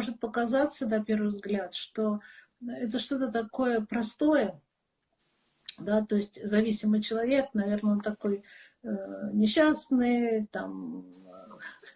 может показаться на первый взгляд, что это что-то такое простое, да, то есть зависимый человек, наверное, он такой э, несчастный, там,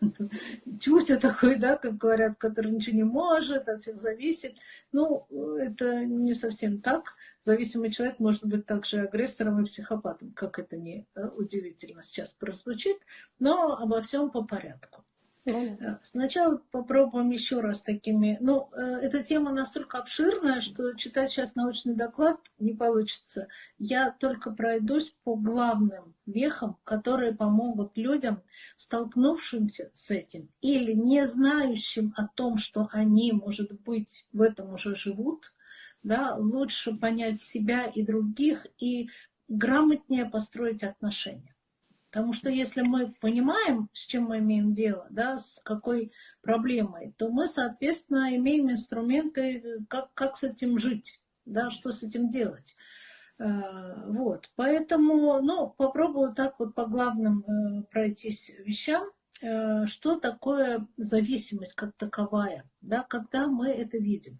тютя такой, да, как говорят, который ничего не может, от всех зависит. Ну, это не совсем так. Зависимый человек может быть также агрессором и психопатом, как это не э, удивительно сейчас прозвучит, но обо всем по порядку. Э, сначала попробуем еще раз такими. Ну, э, эта тема настолько обширная, что читать сейчас научный доклад не получится. Я только пройдусь по главным вехам, которые помогут людям, столкнувшимся с этим или не знающим о том, что они, может быть, в этом уже живут, да, лучше понять себя и других и грамотнее построить отношения. Потому что если мы понимаем, с чем мы имеем дело, да, с какой проблемой, то мы, соответственно, имеем инструменты, как, как с этим жить, да, что с этим делать. Э, вот, поэтому, ну, попробую так вот по главным э, пройтись вещам, э, что такое зависимость как таковая, да, когда мы это видим.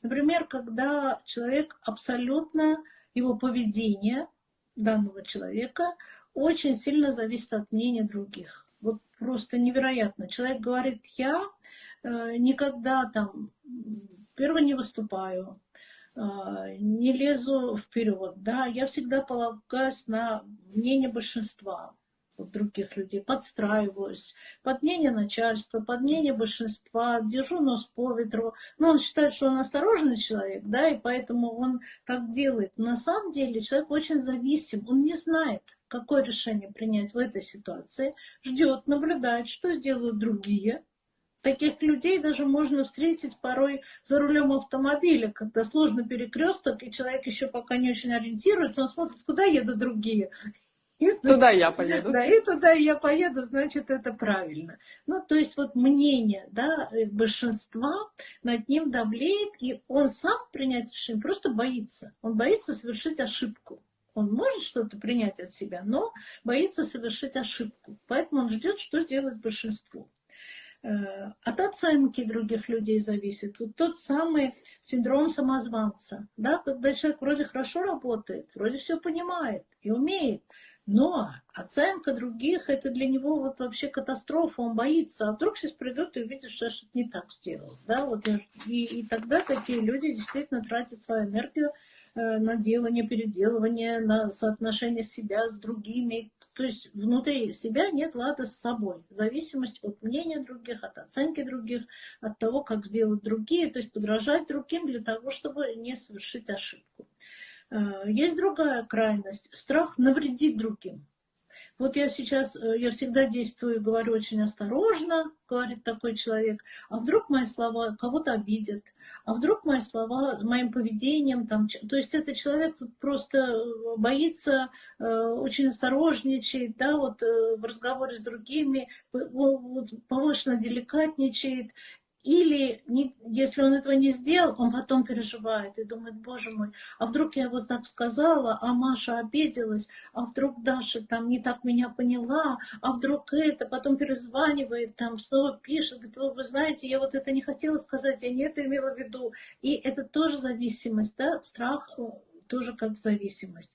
Например, когда человек абсолютно, его поведение данного человека очень сильно зависит от мнения других. Вот просто невероятно. Человек говорит, я э, никогда там первый не выступаю, э, не лезу вперед, да, я всегда полагаюсь на мнение большинства других людей, подстраиваюсь под мнение начальства, под мнение большинства, держу нос по ветру. Но он считает, что он осторожный человек, да, и поэтому он так делает. На самом деле человек очень зависим, он не знает, какое решение принять в этой ситуации, ждет, наблюдает, что сделают другие. Таких людей даже можно встретить порой за рулем автомобиля, когда сложно перекресток, и человек еще пока не очень ориентируется, он смотрит, куда едут другие. И туда я поеду. Да, и туда я поеду, значит, это правильно. Ну, то есть вот мнение да, э, большинства над ним давлеет, и он сам принять решение просто боится. Он боится совершить ошибку. Он может что-то принять от себя, но боится совершить ошибку. Поэтому он ждет, что сделает большинство. Э, от оценки других людей зависит. Вот тот самый синдром самозванца, да, когда человек вроде хорошо работает, вроде все понимает и умеет, но оценка других, это для него вот вообще катастрофа, он боится. А вдруг сейчас придут и увидят, что я что-то не так сделал. Да? Вот и, и тогда такие люди действительно тратят свою энергию э, на делание, переделывание, на соотношение себя с другими. То есть внутри себя нет лада с собой. Зависимость от мнения других, от оценки других, от того, как сделают другие. То есть подражать другим для того, чтобы не совершить ошибку. Э, есть другая крайность. Страх навредить другим. Вот я сейчас, э, я всегда действую, говорю очень осторожно, говорит такой человек, а вдруг мои слова кого-то обидят, а вдруг мои слова моим поведением, там, то есть этот человек просто э, боится, очень осторожничает, да, вот в разговоре с другими, вот, повышенно деликатничает, или не, если он этого не сделал, он потом переживает и думает, боже мой, а вдруг я вот так сказала, а Маша обиделась, а вдруг Даша там не так меня поняла, а вдруг это, потом перезванивает, там снова пишет, говорит, вы, знаете, я вот это не хотела сказать, я не это имела в виду. И это тоже зависимость, да, страх э, тоже как зависимость.